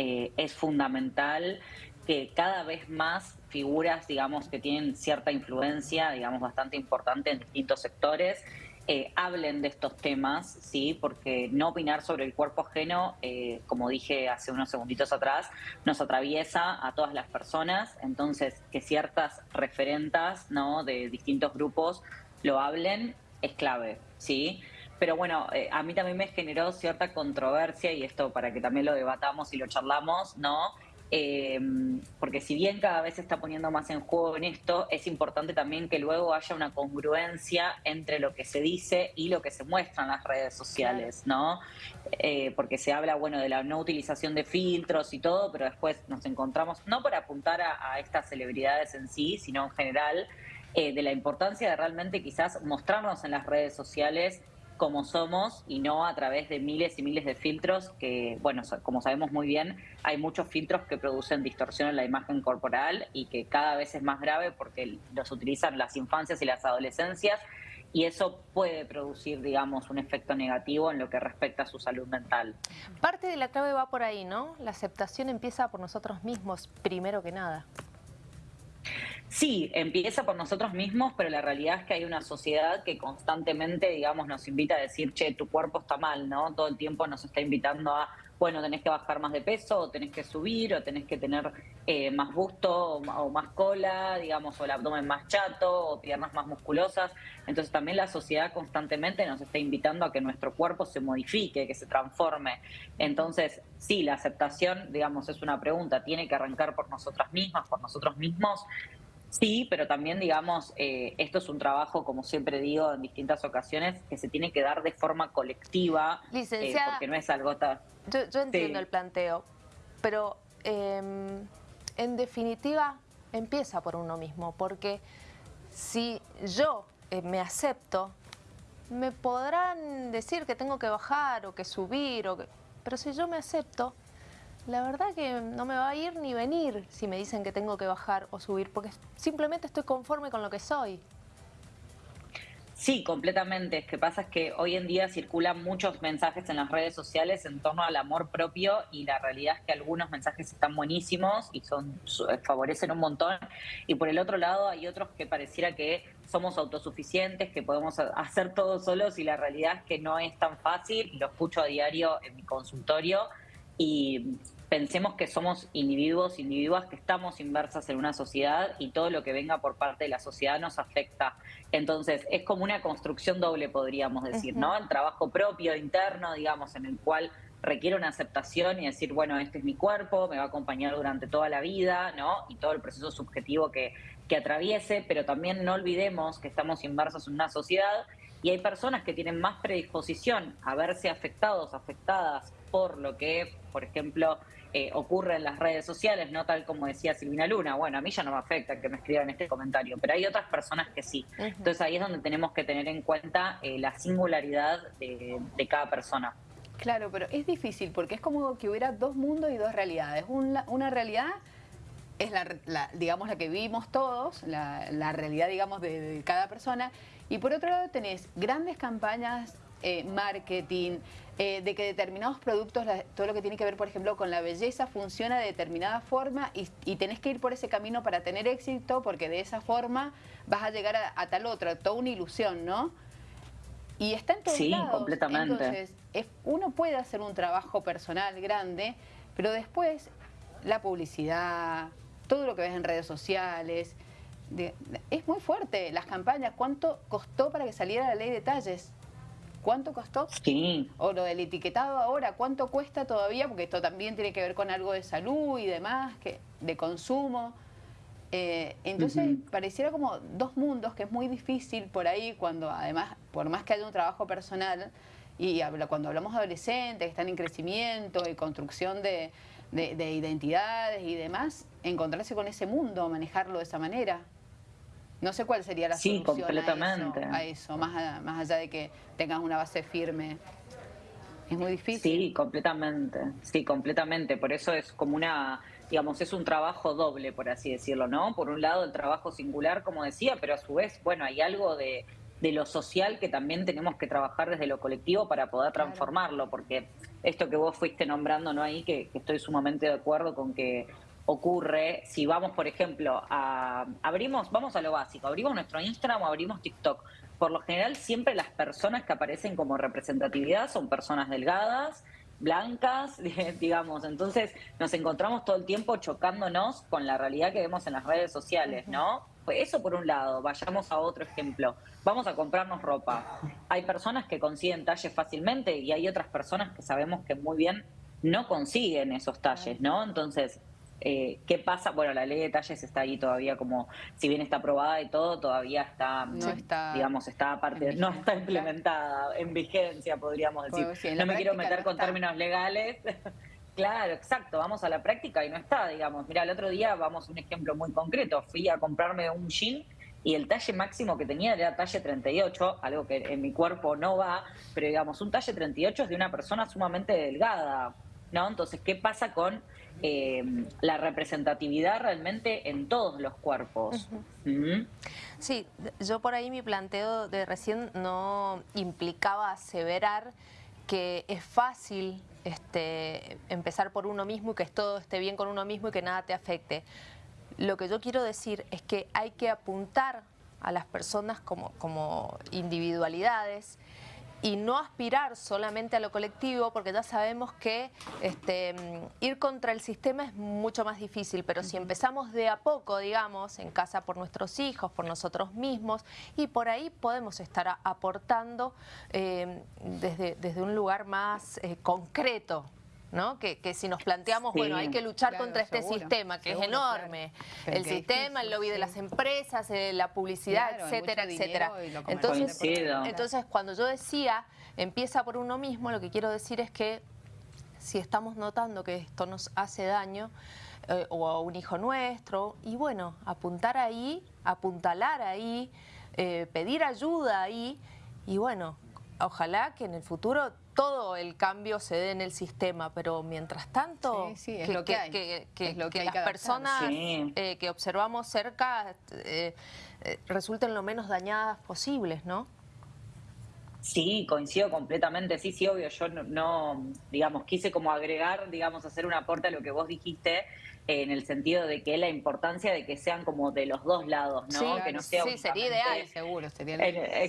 eh, es fundamental que cada vez más figuras, digamos, que tienen cierta influencia, digamos, bastante importante en distintos sectores, eh, hablen de estos temas, ¿sí? Porque no opinar sobre el cuerpo ajeno, eh, como dije hace unos segunditos atrás, nos atraviesa a todas las personas, entonces que ciertas referentas, ¿no? De distintos grupos lo hablen es clave, ¿sí? Pero bueno, eh, a mí también me generó cierta controversia, y esto para que también lo debatamos y lo charlamos, ¿no? Eh, porque si bien cada vez se está poniendo más en juego en esto, es importante también que luego haya una congruencia entre lo que se dice y lo que se muestra en las redes sociales, ¿no? Eh, porque se habla, bueno, de la no utilización de filtros y todo, pero después nos encontramos, no para apuntar a, estas celebridades en sí, sino en general, eh, de la importancia de realmente quizás mostrarnos en las redes sociales como somos y no a través de miles y miles de filtros que, bueno, como sabemos muy bien, hay muchos filtros que producen distorsión en la imagen corporal y que cada vez es más grave porque los utilizan las infancias y las adolescencias y eso puede producir, digamos, un efecto negativo en lo que respecta a su salud mental. Parte de la clave va por ahí, ¿no? La aceptación empieza por nosotros mismos, primero que nada. Sí, empieza por nosotros mismos, pero la realidad es que hay una sociedad que constantemente, digamos, nos invita a decir, che, tu cuerpo está mal, ¿no? Todo el tiempo nos está invitando a, bueno, tenés que bajar más de peso, o tenés que subir, o tenés que tener eh, más busto, o, más cola, digamos, o el abdomen más chato, o piernas más musculosas. Entonces también la sociedad constantemente nos está invitando a que nuestro cuerpo se modifique, que se transforme. Entonces, sí, la aceptación, digamos, es una pregunta, tiene que arrancar por nosotras mismas, por nosotros mismos, Sí, pero también, digamos, eh, esto es un trabajo, como siempre digo en distintas ocasiones, que se tiene que dar de forma colectiva, eh, porque no es algo tan... Yo, entiendo el planteo, pero em, en definitiva empieza por uno mismo, porque si yo eh, me acepto, me podrán decir que tengo que bajar o que subir, o pero si yo me acepto, la verdad que no me va a ir ni venir si me dicen que tengo que bajar o subir, porque simplemente estoy conforme con lo que soy. Sí, completamente. Es que pasa es que hoy en día circulan muchos mensajes en las redes sociales en torno al amor propio y la realidad es que algunos mensajes están buenísimos y son favorecen un montón y por el otro lado hay otros que pareciera que somos autosuficientes, que podemos hacer todo solos y la realidad es que no es tan fácil. Lo escucho a diario en mi consultorio y pensemos que somos individuos, individuas que estamos inversas en una sociedad y todo lo que venga por parte de la sociedad nos afecta. Entonces, es como una construcción doble, podríamos decir, ¿no? El trabajo propio, interno, digamos, en el cual requiere una aceptación y decir, bueno, este es mi cuerpo, me va a acompañar durante toda la vida, ¿no? Y todo el proceso subjetivo que, que atraviese, pero también no olvidemos que estamos inmersos en una sociedad y hay personas que tienen más predisposición a verse afectados, afectadas por lo que, por ejemplo, eh, ocurre en las redes sociales, no tal como decía Silvina Luna. Bueno, a mí ya no me afecta que me escriban este comentario, pero hay otras personas que sí. Entonces ahí es donde tenemos que tener en cuenta eh, la singularidad de, cada persona. Claro, pero es difícil porque es como que hubiera dos mundos y dos realidades. Una, una realidad es la, digamos, la que vivimos todos, la, realidad, digamos, de, cada persona. Y por otro lado tenés grandes campañas, eh, marketing, eh, de que determinados productos, todo lo que tiene que ver, por ejemplo, con la belleza, funciona de determinada forma y, tenés que ir por ese camino para tener éxito, porque de esa forma vas a llegar a, tal otro, toda una ilusión, ¿no? Y está en todos sí, completamente. Entonces, uno puede hacer un trabajo personal grande, pero después la publicidad, todo lo que ves en redes sociales, es muy fuerte. Las campañas, ¿cuánto costó para que saliera la ley de detalles? ¿Cuánto costó? Sí. O lo del etiquetado ahora, ¿cuánto cuesta todavía? Porque esto también tiene que ver con algo de salud y demás, que de consumo. Eh, entonces pareciera como dos mundos que es muy difícil por ahí cuando además, por más que haya un trabajo personal, y cuando hablamos de adolescentes que están en crecimiento y construcción de, de identidades y demás, encontrarse con ese mundo, manejarlo de esa manera. No sé cuál sería la sí, solución completamente. A, eso, más, más allá de que tengas una base firme. Es muy difícil. Sí, completamente. Sí, completamente. Por eso es como una, digamos, es un trabajo doble, por así decirlo, ¿no? Por un lado el trabajo singular, como decía, pero a su vez, bueno, hay algo de, de lo social que también tenemos que trabajar desde lo colectivo para poder transformarlo, porque esto que vos fuiste nombrando, ¿no? Ahí, que, estoy sumamente de acuerdo con que ocurre, si vamos, por ejemplo, a abrimos, vamos a lo básico, abrimos nuestro Instagram o abrimos TikTok. Por lo general, siempre las personas que aparecen como representatividad son personas delgadas, blancas, digamos. Entonces nos encontramos todo el tiempo chocándonos con la realidad que vemos en las redes sociales, ¿no? Pues eso por un lado, vayamos a otro ejemplo. Vamos a comprarnos ropa. Hay personas que consiguen talles fácilmente y hay otras personas que sabemos que muy bien no consiguen esos talles, ¿no? Entonces, eh, ¿Qué pasa? Bueno, la ley de talles está ahí todavía como, si bien está aprobada y todo, todavía está, no está digamos, está aparte, no está implementada, en vigencia, podríamos decir. no me quiero meter con términos legales. claro, exacto, vamos a la práctica y no está, digamos. Mira, el otro día, vamos a un ejemplo muy concreto, fui a comprarme un jean y el talle máximo que tenía era talle 38, algo que en mi cuerpo no va, pero digamos, un talle 38 es de una persona sumamente delgada, ¿no? Entonces, ¿qué pasa con eh, la representatividad realmente en todos los cuerpos. Sí, yo por ahí mi planteo de recién no implicaba aseverar que es fácil este, empezar por uno mismo y que todo esté bien con uno mismo y que nada te afecte. Lo que yo quiero decir es que hay que apuntar a las personas como, como individualidades y no aspirar solamente a lo colectivo, porque ya sabemos que este, ir contra el sistema es mucho más difícil, pero si empezamos de a poco, digamos, en casa por nuestros hijos, por nosotros mismos, y por ahí podemos estar aportando eh, desde, desde un lugar más eh, concreto, ¿no? Que, si nos planteamos, bueno, hay que luchar contra este sistema, que es enorme, el sistema, el lobby de las empresas, eh, la publicidad, etcétera, etcétera. Entonces, entonces, cuando yo decía, empieza por uno mismo, lo que quiero decir es que si estamos notando que esto nos hace daño, eh, o a un hijo nuestro, y bueno, apuntar ahí, apuntalar ahí, eh, pedir ayuda ahí, y bueno, ojalá que en el futuro todo el cambio se dé en el sistema, pero mientras tanto, es lo que, hay. que, las personas eh, que observamos cerca eh, eh, resulten lo menos dañadas posibles, ¿no? Sí, coincido completamente, sí, sí, obvio, yo no, digamos, quise como agregar, digamos, hacer un aporte a lo que vos dijiste, en el sentido de que la importancia de que sean como de los dos lados, ¿no? que no sea sí sería ideal, seguro, sería,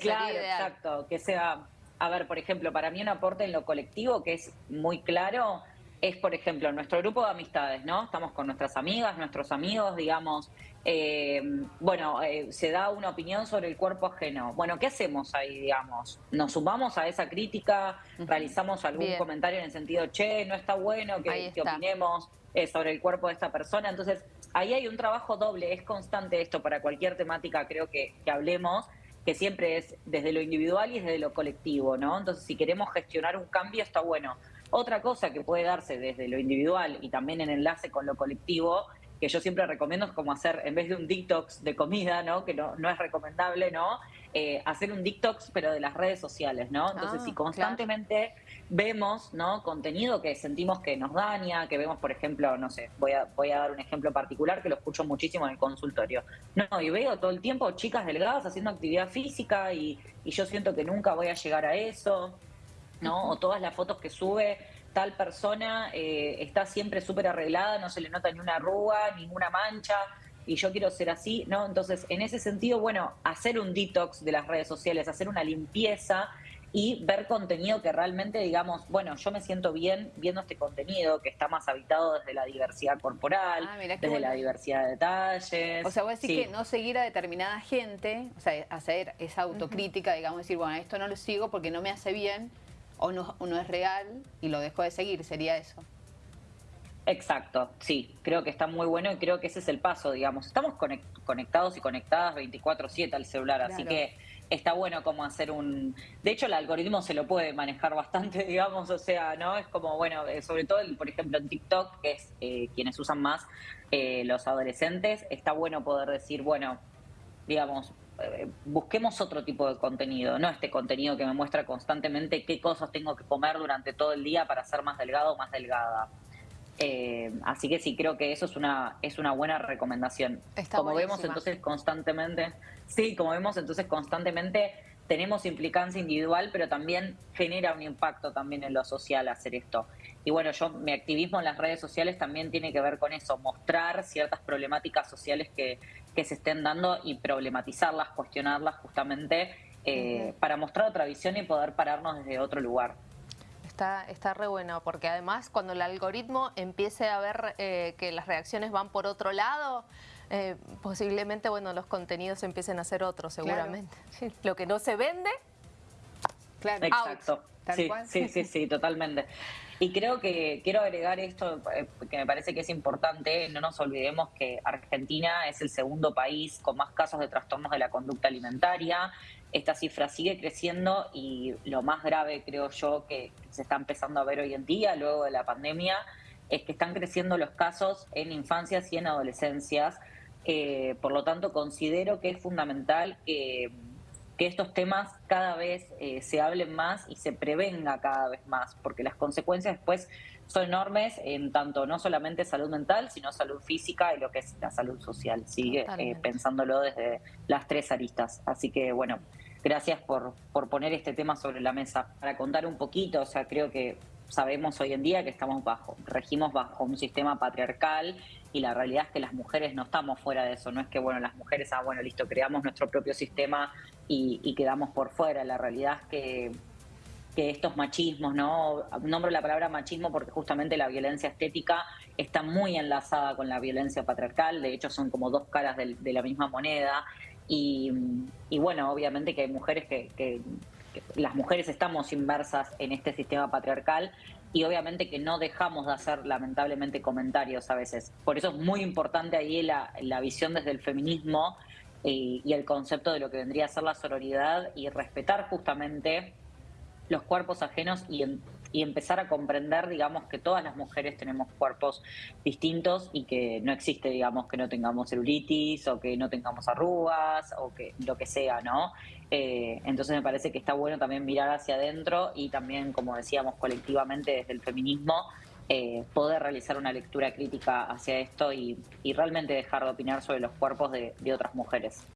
claro, exacto, que sea a ver, por ejemplo, para mí un aporte en lo colectivo que es muy claro es, por ejemplo, nuestro grupo de amistades, ¿no? Estamos con nuestras amigas, nuestros amigos, digamos, eh, bueno, eh, se da una opinión sobre el cuerpo ajeno. Bueno, ¿qué hacemos ahí, digamos? ¿Nos sumamos a esa crítica? ¿Realizamos algún comentario en el sentido, che, no está bueno que, opinemos eh, sobre el cuerpo de esta persona? Entonces, ahí hay un trabajo doble, es constante esto para cualquier temática, creo que, que hablemos, que siempre es desde lo individual y desde lo colectivo, ¿no? Entonces, si queremos gestionar un cambio, está bueno. Otra cosa que puede darse desde lo individual y también en enlace con lo colectivo, que yo siempre recomiendo es como hacer, en vez de un detox de comida, ¿no? Que no, no es recomendable, ¿no? Eh, hacer un detox, pero de las redes sociales, ¿no? Entonces, si ah, constantemente vemos, ¿no? Contenido que sentimos que nos daña, que vemos, por ejemplo, no sé, voy a, voy a dar un ejemplo particular que lo escucho muchísimo en el consultorio. No, y veo todo el tiempo chicas delgadas haciendo actividad física y, y yo siento que nunca voy a llegar a eso, ¿no? O todas las fotos que sube tal persona eh, está siempre súper arreglada, no se le nota ni una arruga, ninguna mancha y yo quiero ser así, ¿no? Entonces, en ese sentido, bueno, hacer un detox de las redes sociales, hacer una limpieza y ver contenido que realmente digamos, bueno, yo me siento bien viendo este contenido que está más habitado desde la diversidad corporal, ah, desde la diversidad de detalles. O sea, vos decís que no seguir a determinada gente, o sea, hacer esa autocrítica, digamos, decir, bueno, esto no lo sigo porque no me hace bien o no, o no es real y lo dejo de seguir, sería eso. Exacto, sí, creo que está muy bueno y creo que ese es el paso, digamos. Estamos conectados y conectadas 24/7 al celular, así que está bueno como hacer un... De hecho, el algoritmo se lo puede manejar bastante, digamos, o sea, ¿no? Es como, bueno, eh, sobre todo, por ejemplo, en TikTok, que es eh, quienes usan más eh, los adolescentes, está bueno poder decir, bueno, digamos, busquemos otro tipo de contenido, no este contenido que me muestra constantemente qué cosas tengo que comer durante todo el día para ser más delgado o más delgada. Eh, así que sí, creo que eso es una, es una buena recomendación. como vemos entonces constantemente, sí, como vemos entonces constantemente tenemos implicancia individual, pero también genera un impacto también en lo social hacer esto. Y bueno, yo mi activismo en las redes sociales también tiene que ver con eso, mostrar ciertas problemáticas sociales que, que se estén dando y problematizarlas, cuestionarlas justamente eh, para mostrar otra visión y poder pararnos desde otro lugar. Está, está re bueno, porque además cuando el algoritmo empiece a ver eh, que las reacciones van por otro lado, eh, posiblemente bueno los contenidos empiecen a ser otros seguramente. Lo que no se vende, claro. Exacto. Sí, sí, sí, sí, totalmente. Y creo que quiero agregar esto eh, que me parece que es importante, no nos olvidemos que Argentina es el segundo país con más casos de trastornos de la conducta alimentaria. Esta cifra sigue creciendo y lo más grave creo yo que se está empezando a ver hoy en día, luego de la pandemia, es que están creciendo los casos en infancias y en adolescencias eh, por lo tanto, considero que es fundamental que, estos temas cada vez eh, se hablen más y se prevenga cada vez más, porque las consecuencias después son enormes en tanto no solamente salud mental, sino salud física y lo que es la salud social. Sigue eh, pensándolo desde las tres aristas. Así que, bueno, gracias por, por poner este tema sobre la mesa. Para contar un poquito, o sea, creo que sabemos hoy en día que estamos bajo, regimos bajo un sistema patriarcal y la realidad es que las mujeres no estamos fuera de eso, no es que, bueno, las mujeres, ah, bueno, listo, creamos nuestro propio sistema y, quedamos por fuera, la realidad es que, que estos machismos, ¿no? Nombro la palabra machismo porque justamente la violencia estética está muy enlazada con la violencia patriarcal, de hecho son como dos caras de, la misma moneda y, bueno, obviamente que hay mujeres que las mujeres estamos inmersas en este sistema patriarcal y obviamente que no dejamos de hacer lamentablemente comentarios a veces. Por eso es muy importante ahí la, visión desde el feminismo y, y el concepto de lo que vendría a ser la sororidad y respetar justamente los cuerpos ajenos y, y empezar a comprender, digamos, que todas las mujeres tenemos cuerpos distintos y que no existe, digamos, que no tengamos celulitis o que no tengamos arrugas o que lo que sea, ¿no? Eh, entonces me parece que está bueno también mirar hacia adentro y también, como decíamos, colectivamente desde el feminismo, eh, poder realizar una lectura crítica hacia esto y, realmente dejar de opinar sobre los cuerpos de otras mujeres.